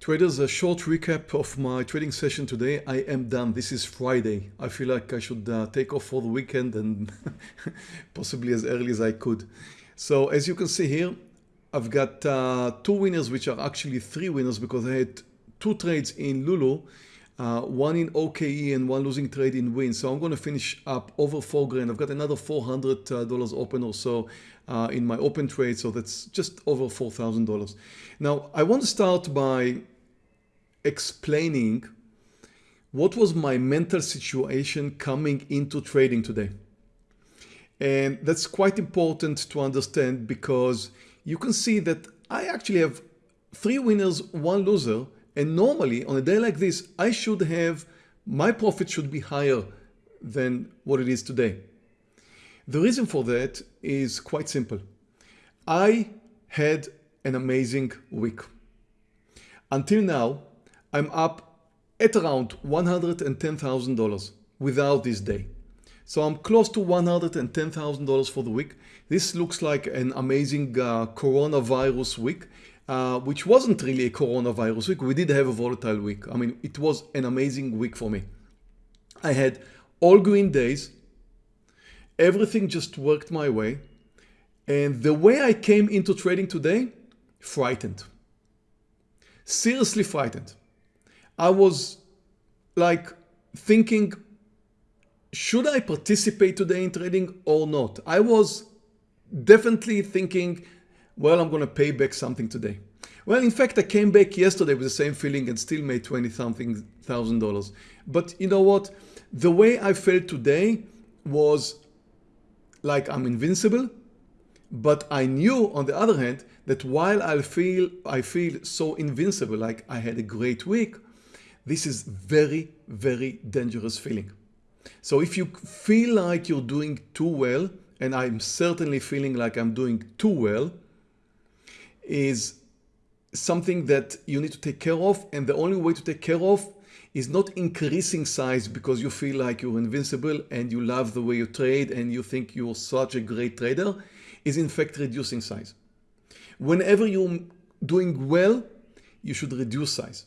Traders, a short recap of my trading session today. I am done. This is Friday. I feel like I should uh, take off for the weekend and possibly as early as I could. So as you can see here, I've got uh, two winners, which are actually three winners because I had two trades in Lulu, uh, one in OKE and one losing trade in Wynn. So I'm going to finish up over four grand. I've got another $400 uh, open or so uh, in my open trade. So that's just over $4,000. Now I want to start by explaining what was my mental situation coming into trading today. And that's quite important to understand because you can see that I actually have three winners, one loser. And normally on a day like this, I should have, my profit should be higher than what it is today. The reason for that is quite simple. I had an amazing week. Until now, I'm up at around $110,000 without this day. So I'm close to $110,000 for the week. This looks like an amazing uh, coronavirus week, uh, which wasn't really a coronavirus week. We did have a volatile week. I mean, it was an amazing week for me. I had all green days. Everything just worked my way. And the way I came into trading today, frightened. Seriously frightened. I was like thinking, should I participate today in trading or not? I was definitely thinking, well, I'm going to pay back something today. Well, in fact, I came back yesterday with the same feeling and still made 20 something thousand dollars. But you know what? The way I felt today was like I'm invincible. But I knew on the other hand that while I feel I feel so invincible, like I had a great week, this is very, very dangerous feeling. So if you feel like you're doing too well, and I'm certainly feeling like I'm doing too well, is something that you need to take care of. And the only way to take care of is not increasing size because you feel like you're invincible and you love the way you trade and you think you're such a great trader, is in fact reducing size. Whenever you're doing well, you should reduce size.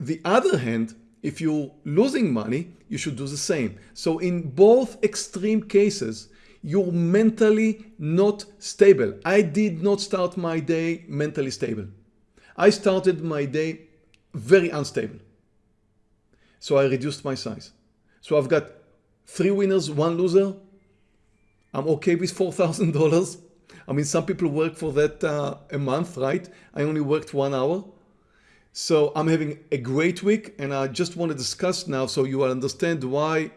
The other hand, if you're losing money, you should do the same. So in both extreme cases, you're mentally not stable. I did not start my day mentally stable. I started my day very unstable. So I reduced my size. So I've got three winners, one loser. I'm okay with $4,000. I mean, some people work for that uh, a month, right? I only worked one hour. So I'm having a great week and I just want to discuss now so you will understand why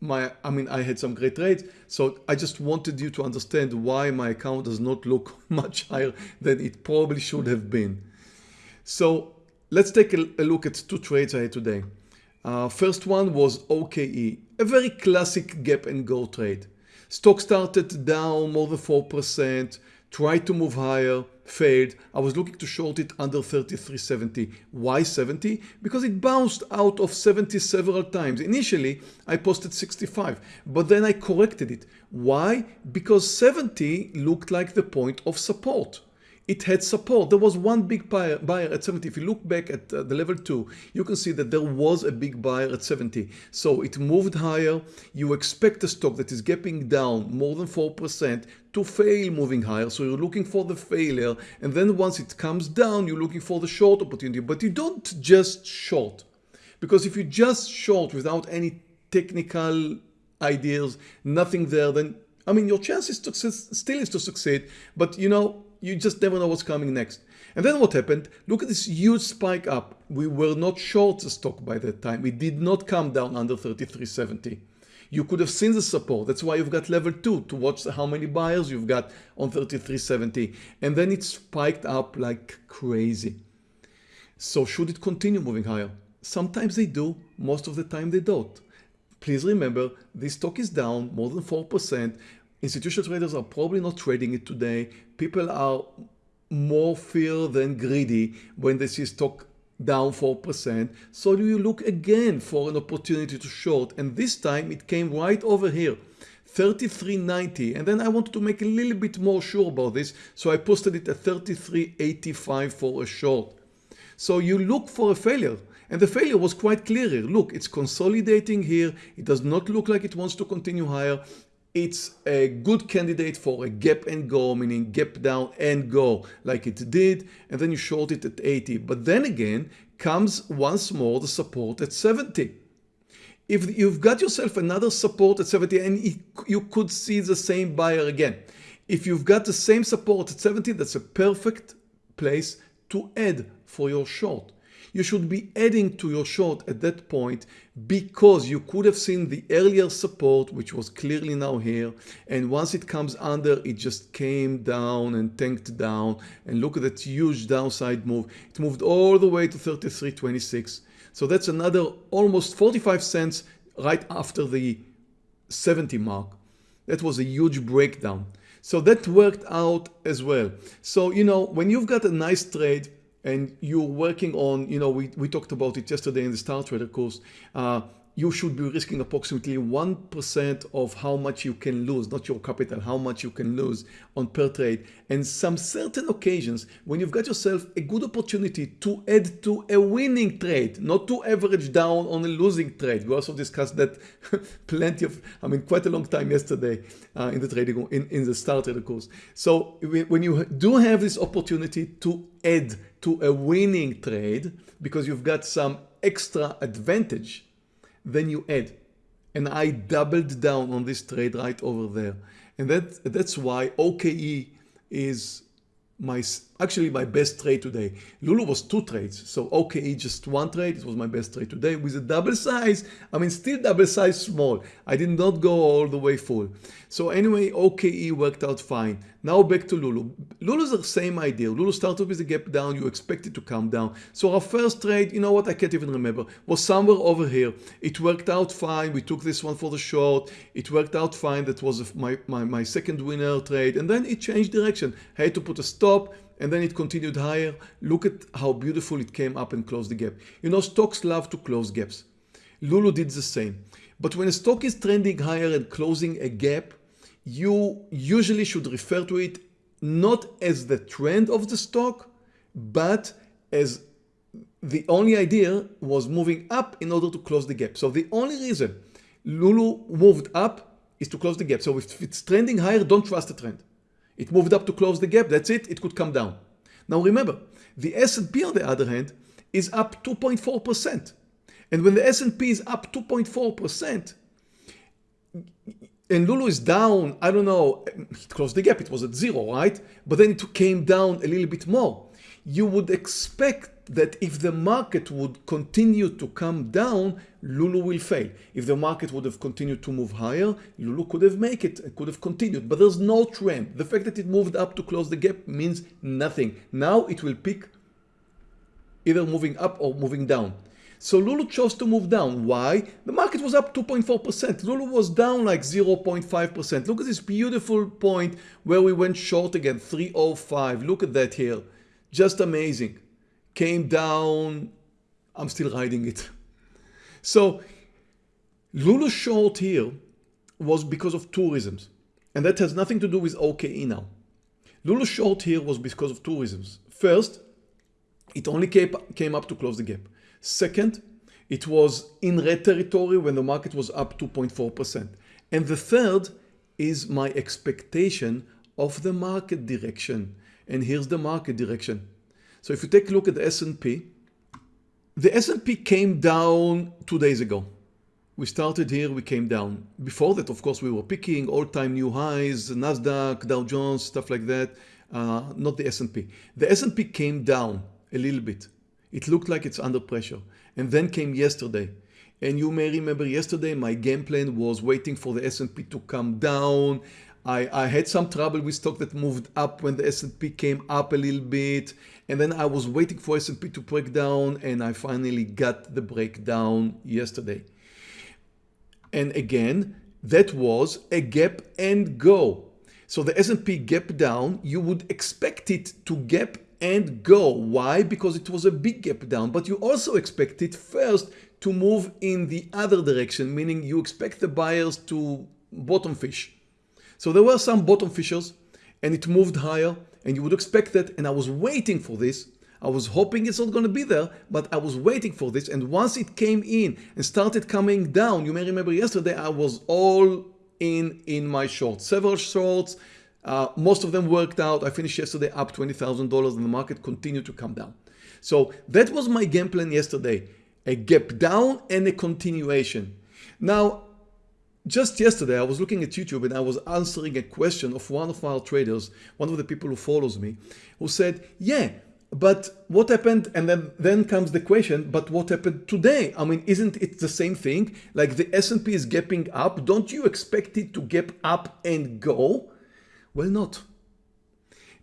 my, I mean, I had some great trades. So I just wanted you to understand why my account does not look much higher than it probably should have been. So let's take a, look at two trades I had today. Uh, first one was OKE, a very classic gap and go trade. Stock started down more than 4%, tried to move higher, failed. I was looking to short it under 33.70. Why 70? Because it bounced out of 70 several times. Initially, I posted 65, but then I corrected it. Why? Because 70 looked like the point of support it had support. There was one big buyer, buyer at 70. If you look back at uh, the level 2, you can see that there was a big buyer at 70. So it moved higher. You expect a stock that is gapping down more than 4% to fail moving higher. So you're looking for the failure. And then once it comes down, you're looking for the short opportunity. But you don't just short. Because if you just short without any technical ideas, nothing there, then I mean, your chances to still is to succeed, but you know, you just never know what's coming next. And then what happened? Look at this huge spike up. We were not short the stock by that time. It did not come down under 33.70. You could have seen the support. That's why you've got level 2 to watch how many buyers you've got on 33.70. And then it spiked up like crazy. So should it continue moving higher? Sometimes they do, most of the time they don't. Please remember, this stock is down more than 4%. Institutional traders are probably not trading it today. People are more fear than greedy when they see stock down 4%. So you look again for an opportunity to short? And this time it came right over here. 33.90 and then I wanted to make a little bit more sure about this so I posted it at 33.85 for a short. So you look for a failure. And the failure was quite clear here. Look, it's consolidating here. It does not look like it wants to continue higher. It's a good candidate for a gap and go, meaning gap down and go like it did. And then you short it at 80. But then again comes once more the support at 70. If you've got yourself another support at 70 and you could see the same buyer again. If you've got the same support at 70, that's a perfect place to add for your short you should be adding to your short at that point because you could have seen the earlier support which was clearly now here. And once it comes under it just came down and tanked down. And look at that huge downside move. It moved all the way to 33.26 so that's another almost 45 cents right after the 70 mark. That was a huge breakdown. So that worked out as well. So you know when you've got a nice trade and you're working on, you know, we, we talked about it yesterday in the Star Trader course, uh, you should be risking approximately 1% of how much you can lose, not your capital, how much you can lose on per trade. And some certain occasions when you've got yourself a good opportunity to add to a winning trade, not to average down on a losing trade. We also discussed that plenty of, I mean, quite a long time yesterday uh, in the trading, in, in the Star Trader course. So when you do have this opportunity to add to a winning trade because you've got some extra advantage then you add. And I doubled down on this trade right over there. And that, that's why OKE is my actually my best trade today. Lulu was two trades, so OKE just one trade. It was my best trade today with a double size. I mean, still double size small. I did not go all the way full. So anyway, OKE worked out fine. Now back to Lulu. Lulu's the same idea. Lulu started with a gap down. You expect it to come down. So our first trade, you know what? I can't even remember. Was somewhere over here. It worked out fine. We took this one for the short. It worked out fine. That was my, my, my second winner trade. And then it changed direction. I had to put a stop and then it continued higher. Look at how beautiful it came up and closed the gap. You know, stocks love to close gaps. Lulu did the same. But when a stock is trending higher and closing a gap, you usually should refer to it not as the trend of the stock, but as the only idea was moving up in order to close the gap. So the only reason Lulu moved up is to close the gap. So if it's trending higher, don't trust the trend. It moved up to close the gap. That's it. It could come down. Now remember, the S&P on the other hand is up 2.4%. And when the S&P is up 2.4%, and Lulu is down, I don't know, it closed the gap, it was at zero, right? But then it came down a little bit more. You would expect that if the market would continue to come down, Lulu will fail. If the market would have continued to move higher, Lulu could have made it, it could have continued, but there's no trend. The fact that it moved up to close the gap means nothing. Now it will pick either moving up or moving down. So Lulu chose to move down. Why? The market was up 2.4%. Lulu was down like 0.5%. Look at this beautiful point where we went short again, 305. Look at that here. Just amazing came down. I'm still riding it. So Lulu short here was because of reasons. And that has nothing to do with OKE now. Lulu short here was because of reasons. First, it only came up to close the gap. Second, it was in red territory when the market was up 2.4%. And the third is my expectation of the market direction. And here's the market direction. So if you take a look at the S&P, the S&P came down two days ago. We started here, we came down. Before that, of course, we were picking all-time new highs, NASDAQ, Dow Jones, stuff like that, uh, not the S&P. The S&P came down a little bit. It looked like it's under pressure. And then came yesterday. And you may remember yesterday, my game plan was waiting for the S&P to come down. I, I had some trouble with stock that moved up when the S&P came up a little bit and then I was waiting for S&P to break down and I finally got the breakdown yesterday. And again, that was a gap and go. So the S&P gap down, you would expect it to gap and go. Why? Because it was a big gap down, but you also expect it first to move in the other direction, meaning you expect the buyers to bottom fish. So there were some bottom fishers and it moved higher and you would expect that and I was waiting for this. I was hoping it's not going to be there, but I was waiting for this. And once it came in and started coming down, you may remember yesterday, I was all in in my shorts, several shorts. Uh, most of them worked out. I finished yesterday up $20,000 and the market continued to come down. So that was my game plan yesterday, a gap down and a continuation. Now, just yesterday, I was looking at YouTube and I was answering a question of one of our traders, one of the people who follows me, who said, yeah, but what happened? And then, then comes the question, but what happened today? I mean, isn't it the same thing? Like the S&P is gapping up. Don't you expect it to gap up and go? Well, not.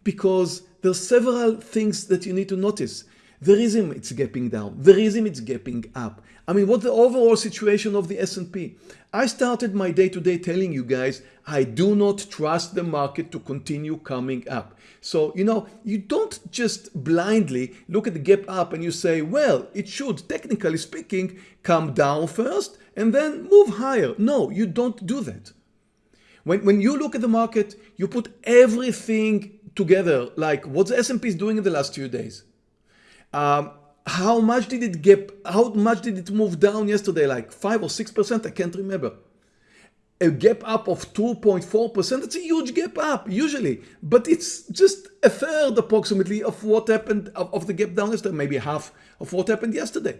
Because there's several things that you need to notice. The reason it's gapping down, the reason it's gapping up. I mean, what's the overall situation of the S&P? I started my day-to-day -day telling you guys, I do not trust the market to continue coming up. So, you know, you don't just blindly look at the gap up and you say, well, it should, technically speaking, come down first and then move higher. No, you don't do that. When, when you look at the market, you put everything together, like what the S&P is doing in the last few days. Um, how much did it get, how much did it move down yesterday? Like 5 or 6%? I can't remember. A gap up of 2.4%, that's a huge gap up usually, but it's just a third approximately of what happened of, of the gap down yesterday, maybe half of what happened yesterday.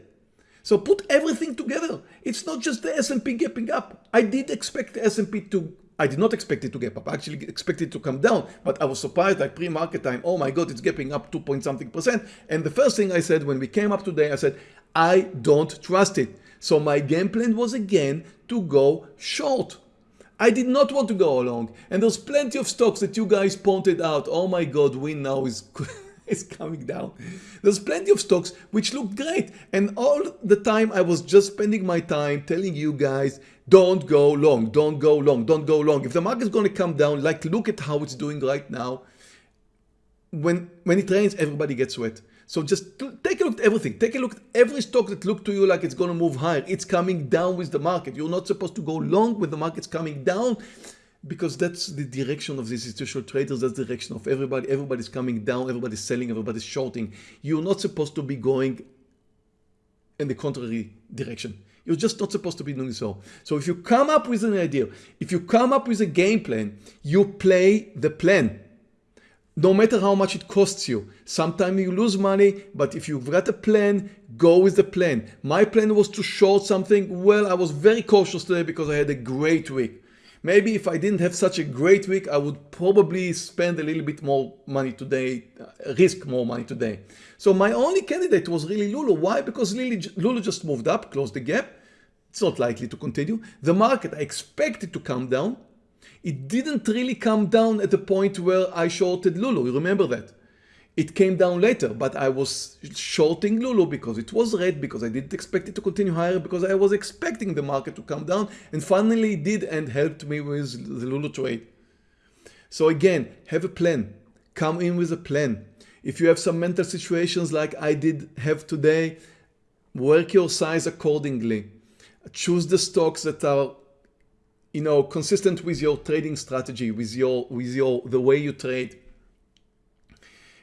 So put everything together. It's not just the S&P gapping up. I did expect the S&P to I did not expect it to gap up. I actually expected it to come down, but I was surprised like pre-market time. Oh my God, it's gapping up 2 point something percent. And the first thing I said when we came up today, I said, I don't trust it. So my game plan was again to go short. I did not want to go along. And there's plenty of stocks that you guys pointed out. Oh my God, Wynn now is is coming down. There's plenty of stocks which look great. And all the time I was just spending my time telling you guys, don't go long, don't go long, don't go long. If the market is going to come down, like look at how it's doing right now. When, when it rains, everybody gets wet. So just take a look at everything. Take a look at every stock that looked to you like it's going to move higher. It's coming down with the market. You're not supposed to go long when the market's coming down because that's the direction of these institutional traders. That's the direction of everybody. Everybody's coming down. Everybody's selling. Everybody's shorting. You're not supposed to be going in the contrary direction. You're just not supposed to be doing so. So if you come up with an idea, if you come up with a game plan, you play the plan. No matter how much it costs you. Sometimes you lose money, but if you've got a plan, go with the plan. My plan was to short something. Well, I was very cautious today because I had a great week. Maybe if I didn't have such a great week, I would probably spend a little bit more money today, uh, risk more money today. So my only candidate was really Lulu. Why? Because Lulu just moved up, closed the gap. It's not likely to continue. The market, I expect it to come down. It didn't really come down at the point where I shorted Lulu. You remember that? It came down later, but I was shorting Lulu because it was red, because I didn't expect it to continue higher, because I was expecting the market to come down, and finally it did and helped me with the Lulu trade. So again, have a plan. Come in with a plan. If you have some mental situations like I did have today, work your size accordingly. Choose the stocks that are you know, consistent with your trading strategy, with your, with your, the way you trade.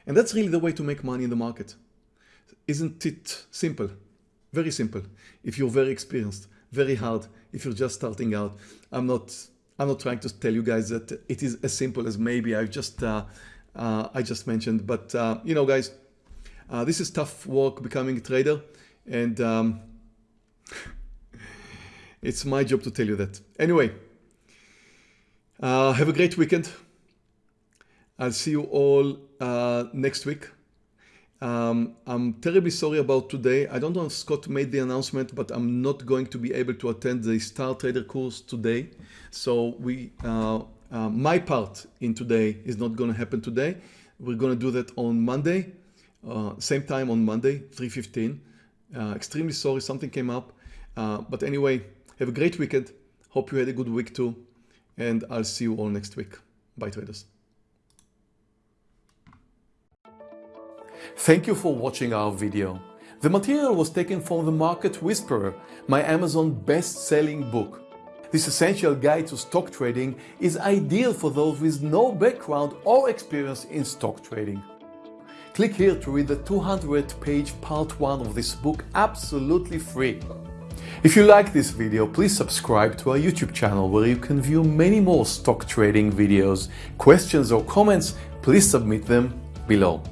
And that's really the way to make money in the market. Isn't it simple? Very simple. If you're very experienced, very hard. If you're just starting out, I'm not, I'm not trying to tell you guys that it is as simple as maybe I just, uh, uh, I just mentioned. But uh, you know, guys, uh, this is tough work becoming a trader, and um, it's my job to tell you that. Anyway, uh, have a great weekend. I'll see you all uh, next week. Um, I'm terribly sorry about today. I don't know if Scott made the announcement, but I'm not going to be able to attend the Star Trader course today. So we, uh, uh, my part in today is not going to happen today. We're going to do that on Monday, uh, same time on Monday, 3.15. Uh, extremely sorry, something came up. Uh, but anyway, have a great weekend. Hope you had a good week too. And I'll see you all next week. Bye traders. Thank you for watching our video. The material was taken from The Market Whisperer, my Amazon best-selling book. This essential guide to stock trading is ideal for those with no background or experience in stock trading. Click here to read the 200 page part 1 of this book absolutely free. If you like this video, please subscribe to our YouTube channel where you can view many more stock trading videos. Questions or comments, please submit them below.